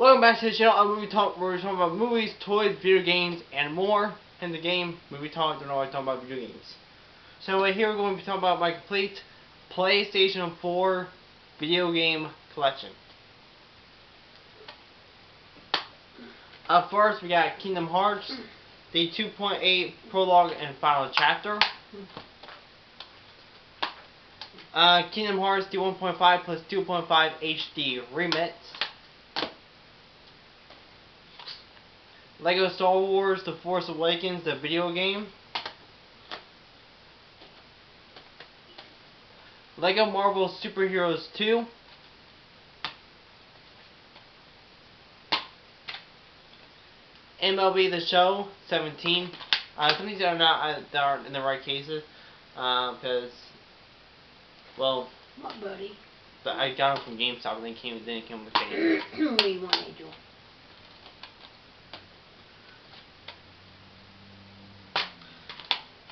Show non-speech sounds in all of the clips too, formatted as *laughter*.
Welcome back to the channel on Movie Talk where we're talking about movies, toys, video games, and more. In the game, Movie Talk, don't know talking about video games. So uh, here we're going to be talking about my complete PlayStation 4 video game collection. Up first, we got Kingdom Hearts, the 2.8 prologue and final chapter. Uh, Kingdom Hearts, the 1.5 plus 2.5 HD remix. Lego Star Wars The Force Awakens, the video game. Lego Marvel Superheroes 2. MLB The Show 17. Uh, some of these are not uh, that aren't in the right cases because, uh, well, what buddy? But I got them from GameStop and they came then came with *clears throat* the do you want, Angel?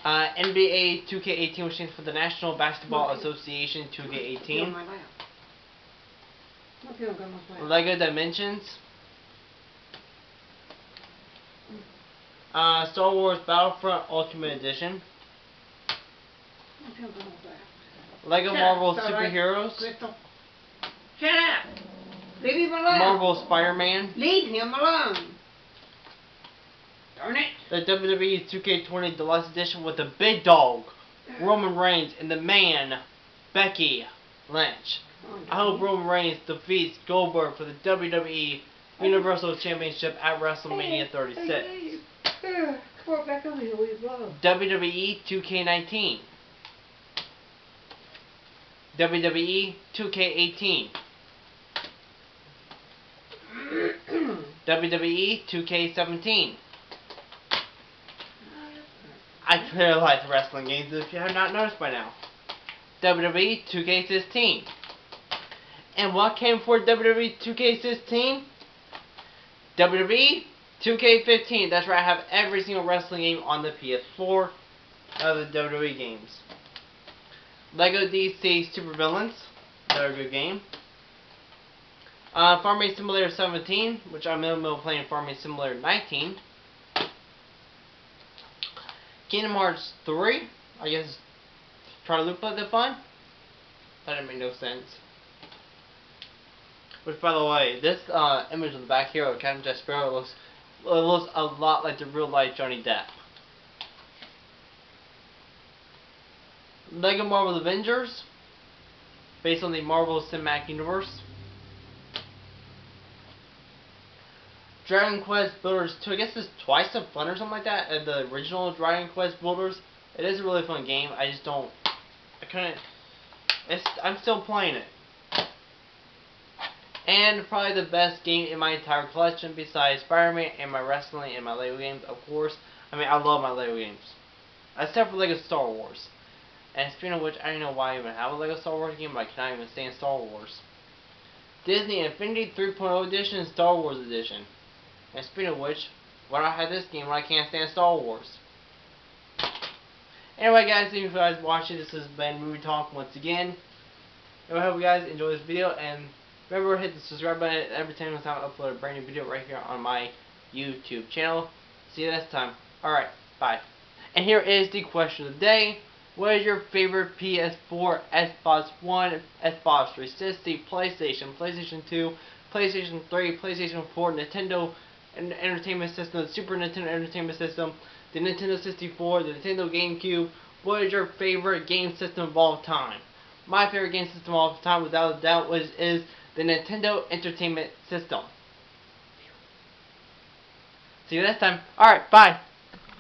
Uh, NBA 2K18 which stands for the National Basketball Association 2K18. Lego Dimensions. Uh, Star Wars Battlefront Ultimate Edition. Lego Marvel up, Superheroes. Shut up! Leave him alone! Marvel Spider-Man. Leave him alone! Darn it! The WWE 2K20 Deluxe Edition with the big dog, Roman Reigns, and the man, Becky Lynch. I hope Roman Reigns defeats Goldberg for the WWE Universal Championship at WrestleMania 36. WWE 2K19. WWE 2K18. WWE 2K17. I like wrestling games if you have not noticed by now. WWE 2K16. And what came for WWE 2K16? WWE 2K15. That's right, I have every single wrestling game on the PS4 of the WWE games. Lego DC Super Villains. Another good game. Uh, Farming Simulator 17, which I'm in the middle of playing Farming Simulator 19. Kingdom Hearts 3, I guess try to look like they're fun. That didn't make no sense. Which, by the way, this uh, image on the back here of Captain Jack Sparrow looks, looks a lot like the real life Johnny Depp. Lego Marvel Avengers, based on the Marvel Cinematic Universe. Dragon Quest Builders 2, I guess it's twice as fun or something like that as the original Dragon Quest Builders. It is a really fun game, I just don't, I couldn't, it's, I'm still playing it. And probably the best game in my entire collection besides Spider-Man and my wrestling and my Lego games, of course. I mean, I love my Lego games. Except for Lego Star Wars. And speaking of which, I don't know why I even have a Lego Star Wars game, but I cannot even stand Star Wars. Disney Infinity 3.0 Edition Star Wars Edition. And speaking of which, why do I have this game when I can't stand Star Wars? Anyway guys, thank you for guys watching. This has been Movie Talk once again. And I hope you guys enjoy this video and remember to hit the subscribe button every time I upload a brand new video right here on my YouTube channel. See you next time. Alright, bye. And here is the question of the day. What is your favorite PS4, Xbox One, Xbox 360, PlayStation, PlayStation 2, PlayStation 3, PlayStation 4, Nintendo Entertainment System, the Super Nintendo Entertainment System, the Nintendo 64, the Nintendo GameCube. What is your favorite game system of all time? My favorite game system of all time, without a doubt, was is the Nintendo Entertainment System. See you next time. Alright, bye.